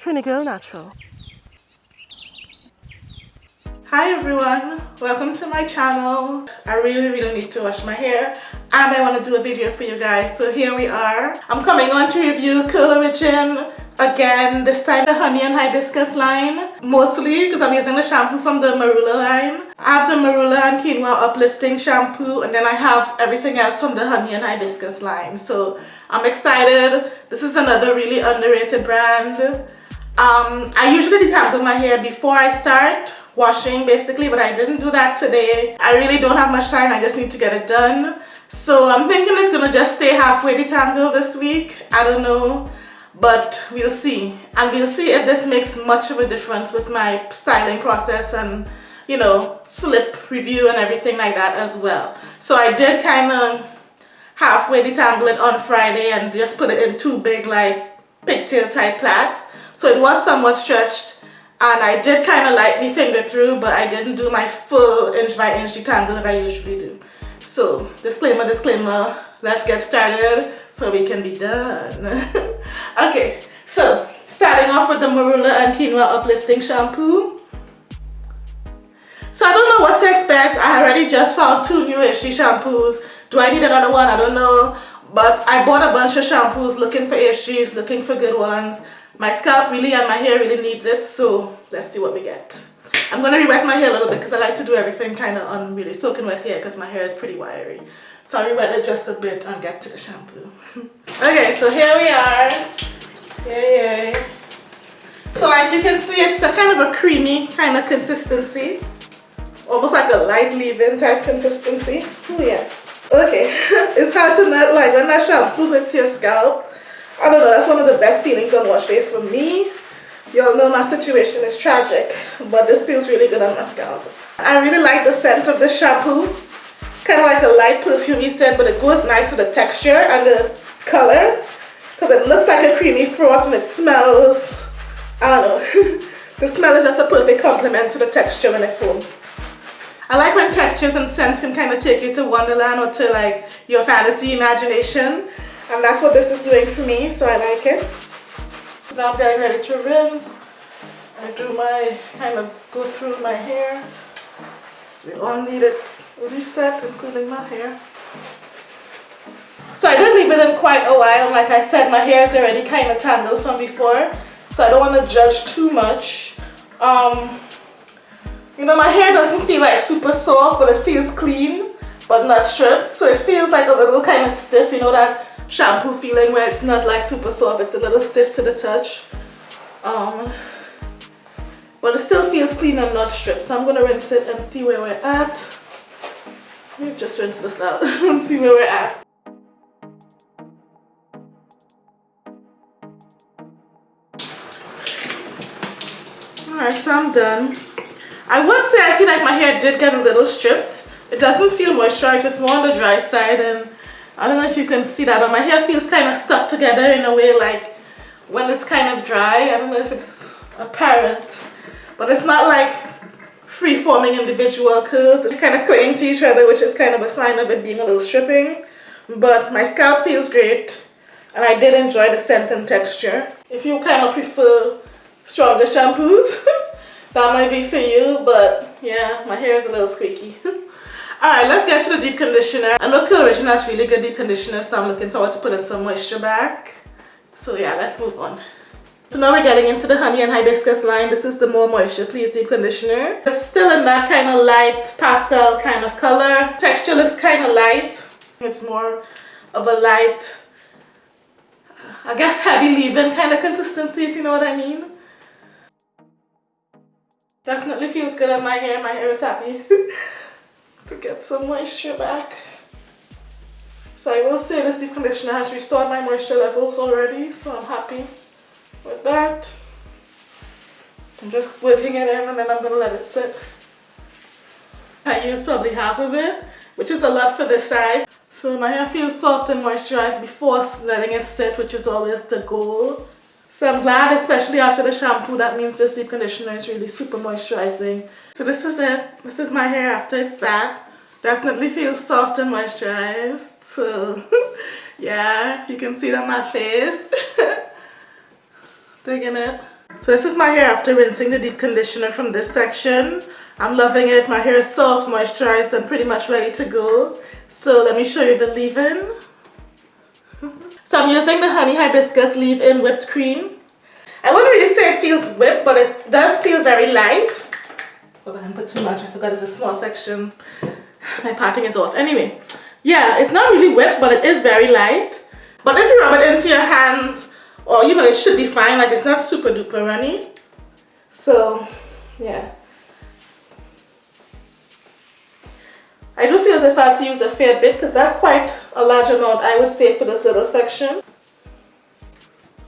Trini Girl Natural. Hi everyone, welcome to my channel. I really really need to wash my hair and I want to do a video for you guys. So here we are. I'm coming on to review Curl Origin again, this time the honey and hibiscus line. Mostly because I'm using the shampoo from the Marula line. I have the Marula and Quinoa uplifting shampoo and then I have everything else from the honey and hibiscus line. So I'm excited. This is another really underrated brand. Um, I usually detangle my hair before I start washing basically but I didn't do that today. I really don't have much time. I just need to get it done. So I'm thinking it's gonna just stay halfway detangled this week. I don't know but we'll see. And we'll see if this makes much of a difference with my styling process and you know slip review and everything like that as well. So I did kind of halfway detangle it on Friday and just put it in two big like pigtail type plaits so it was somewhat stretched and I did kind of lightly finger through but I didn't do my full inch by inch detangle that I usually do. So disclaimer disclaimer let's get started so we can be done. Okay so starting off with the Marula and Quinoa uplifting shampoo. So I don't know what to expect. I already just found two new Ifshi shampoos. Do I need another one? I don't know. But I bought a bunch of shampoos looking for Ifshis looking for good ones my scalp really and my hair really needs it, so let's see what we get. I'm going to re-wet my hair a little bit because I like to do everything kind of on really soaking wet hair because my hair is pretty wiry. So I'll re-wet it just a bit and get to the shampoo. okay, so here we are. Yay, yay. So like you can see, it's a kind of a creamy kind of consistency. Almost like a light leave-in type consistency. Oh yes. Okay, it's hard to not like when that shampoo hits your scalp I don't know, that's one of the best feelings on wash day for me. Y'all know my situation is tragic, but this feels really good on my scalp. I really like the scent of this shampoo. It's kind of like a light perfumey scent, but it goes nice with the texture and the color because it looks like a creamy froth and it smells, I don't know, the smell is just a perfect complement to the texture when it foams. I like when textures and scents can kind of take you to Wonderland or to like your fantasy imagination and that's what this is doing for me so I like it. Now I'm getting ready to rinse. I do my kind of go through my hair. So we all need it reset including my hair. So I did leave it in quite a while. Like I said my hair is already kind of tangled from before so I don't want to judge too much. Um, you know my hair doesn't feel like super soft but it feels clean but not stripped. So it feels like a little kind of stiff you know that shampoo feeling where it's not like super soft it's a little stiff to the touch. Um, but it still feels clean and not stripped. So I'm gonna rinse it and see where we're at. Me just rinse this out. And see where we're at. Alright so I'm done. I would say I feel like my hair did get a little stripped. It doesn't feel moisturized it's more on the dry side and I don't know if you can see that, but my hair feels kind of stuck together in a way like when it's kind of dry. I don't know if it's apparent, but it's not like free-forming individual curls. It's kind of clinging to each other, which is kind of a sign of it being a little stripping. But my scalp feels great, and I did enjoy the scent and texture. If you kind of prefer stronger shampoos, that might be for you, but yeah, my hair is a little squeaky. Alright, let's get to the deep conditioner. I know Curl Origin has really good deep conditioner, so I'm looking forward to putting some moisture back. So yeah, let's move on. So now we're getting into the honey and hibiscus line. This is the more moisture please deep conditioner. It's still in that kind of light pastel kind of color. Texture looks kind of light. It's more of a light, I guess heavy leave-in kind of consistency if you know what I mean. Definitely feels good on my hair. My hair is happy. to get some moisture back. So I will say this deep conditioner has restored my moisture levels already, so I'm happy with that. I'm just whipping it in and then I'm going to let it sit. I used probably half of it, which is a lot for this size. So my hair feels soft and moisturized before letting it sit, which is always the goal. So I'm glad, especially after the shampoo, that means this deep conditioner is really super moisturizing. So this is it. This is my hair after it's sat. Definitely feels soft and moisturized. So yeah, you can see on my face. Digging it. So this is my hair after rinsing the deep conditioner from this section. I'm loving it. My hair is soft, moisturized, and pretty much ready to go. So let me show you the leave-in. So I'm using the Honey Hibiscus leave-in whipped cream. I wouldn't really say it feels whipped, but it does feel very light. Oh, I didn't put too much. I forgot it's a small section. My parting is off. Anyway, yeah, it's not really whipped, but it is very light. But if you rub it into your hands, or you know, it should be fine. Like it's not super duper runny. So, yeah. I do feel as if I had to use a fair bit because that's quite a large amount I would say for this little section.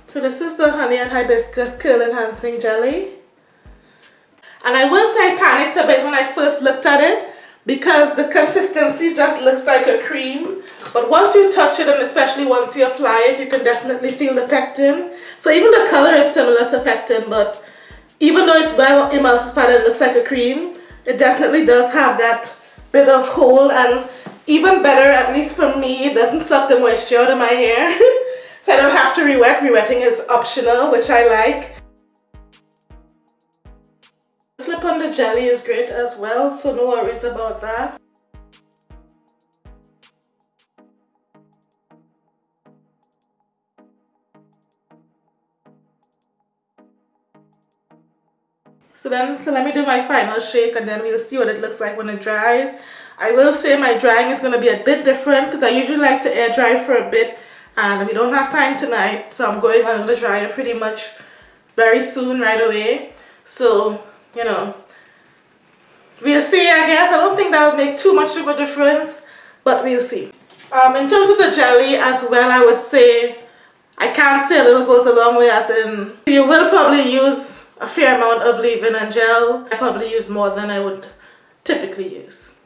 So this is the Honey and Hibiscus Curl Enhancing Jelly. And I will say I panicked a bit when I first looked at it because the consistency just looks like a cream. But once you touch it and especially once you apply it, you can definitely feel the pectin. So even the color is similar to pectin, but even though it's well emulsified and looks like a cream, it definitely does have that bit of hold and even better, at least for me, it doesn't suck the moisture out of my hair. so I don't have to re-wet. Re-wetting is optional, which I like. Slip on the jelly is great as well, so no worries about that. So then, so let me do my final shake and then we'll see what it looks like when it dries. I will say my drying is going to be a bit different because I usually like to air dry for a bit and we don't have time tonight. So I'm going on the dryer pretty much very soon, right away. So, you know, we'll see, I guess. I don't think that'll make too much of a difference, but we'll see. Um, in terms of the jelly as well, I would say, I can't say a little goes a long way as in, you will probably use a fair amount of leave-in and gel. I probably use more than I would typically use.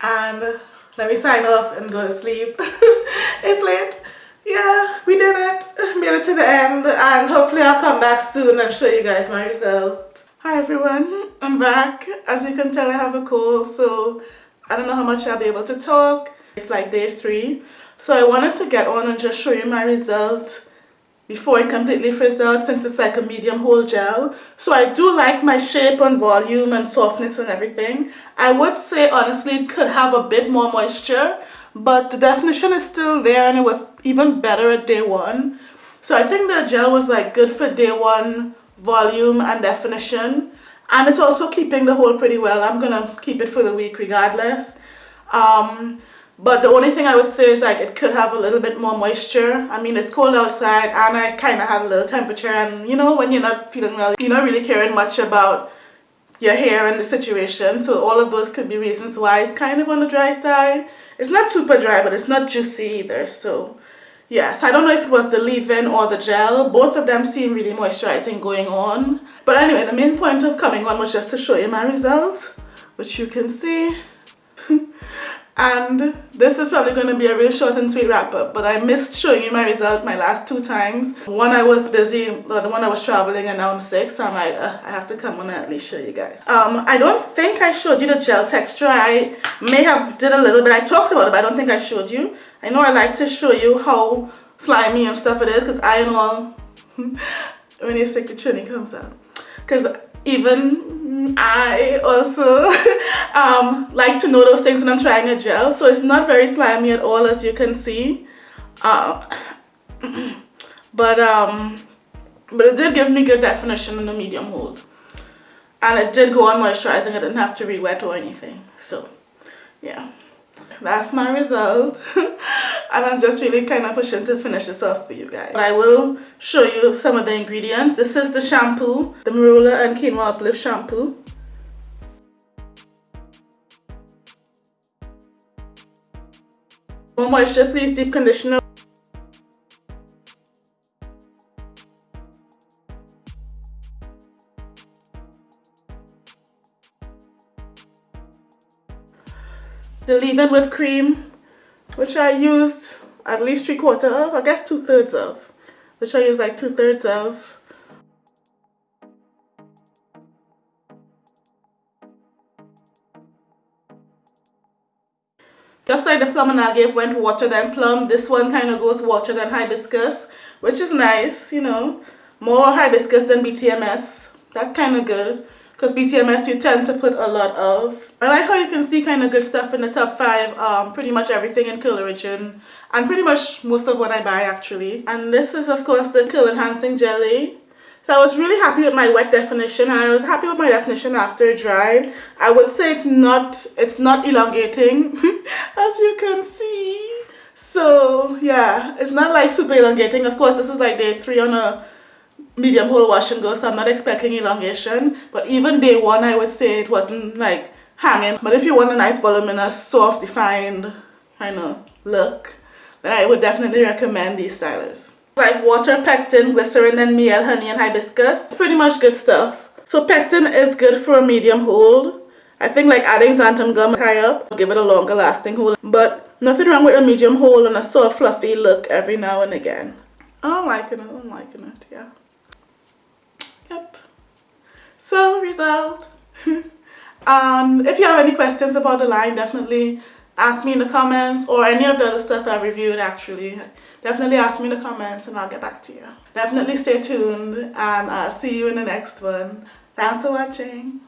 And let me sign off and go to sleep. it's late. Yeah, we did it. Made it to the end and hopefully I'll come back soon and show you guys my result. Hi everyone, I'm back. As you can tell I have a cold so I don't know how much I'll be able to talk. It's like day three. So I wanted to get on and just show you my result before it completely fizzes out since it's like a medium hold gel. So I do like my shape and volume and softness and everything. I would say honestly it could have a bit more moisture but the definition is still there and it was even better at day one. So I think the gel was like good for day one volume and definition and it's also keeping the hold pretty well. I'm gonna keep it for the week regardless. Um, but the only thing I would say is like it could have a little bit more moisture. I mean, it's cold outside and I kind of had a little temperature and you know, when you're not feeling well, you're not really caring much about your hair and the situation. So all of those could be reasons why it's kind of on the dry side. It's not super dry, but it's not juicy either. So yeah, so I don't know if it was the leave-in or the gel. Both of them seem really moisturizing going on. But anyway, the main point of coming on was just to show you my results, which you can see. And this is probably going to be a real short and sweet wrap up but I missed showing you my result my last two times. One I was busy the one I was traveling and now I'm sick so I'm like uh, I have to come on and at least show you guys. Um I don't think I showed you the gel texture. I may have did a little bit. I talked about it but I don't think I showed you. I know I like to show you how slimy and stuff it is because I know when you're sick the trini comes out. Because even I also um, like to know those things when I'm trying a gel. So it's not very slimy at all as you can see. Uh, but um, but it did give me good definition in the medium hold. And it did go on moisturizing. I didn't have to re-wet or anything. So yeah. That's my result and I'm just really kind of pushing to finish this off for you guys. But I will show you some of the ingredients. This is the shampoo, the Marula and Quinoa Uplift shampoo. More moisture please deep conditioner. the leave-in whipped cream which I used at least three quarter of I guess two thirds of. Which I use like two thirds of. Just like the plum and I gave went water then plum this one kind of goes water than hibiscus which is nice you know. More hibiscus than BTMS. That's kind of good because BTMS you tend to put a lot of. I like how you can see kind of good stuff in the top 5, um, pretty much everything in Curl Origin and pretty much most of what I buy actually. And this is of course the Curl Enhancing Jelly. So I was really happy with my wet definition and I was happy with my definition after dry. I would say it's not, it's not elongating as you can see. So yeah, it's not like super elongating. Of course this is like day 3 on a medium hold wash and go so I'm not expecting elongation. But even day one I would say it wasn't like hanging. But if you want a nice voluminous soft defined kind of look then I would definitely recommend these stylers. Like water pectin glycerin and miel honey and hibiscus. It's pretty much good stuff. So pectin is good for a medium hold. I think like adding xanthan gum high up give it a longer lasting hold. But nothing wrong with a medium hold and a soft fluffy look every now and again. I'm liking it. I'm liking it yeah Yep. So result. um, if you have any questions about the line, definitely ask me in the comments or any of the other stuff I reviewed actually. Definitely ask me in the comments and I'll get back to you. Definitely stay tuned and I'll see you in the next one. Thanks for watching.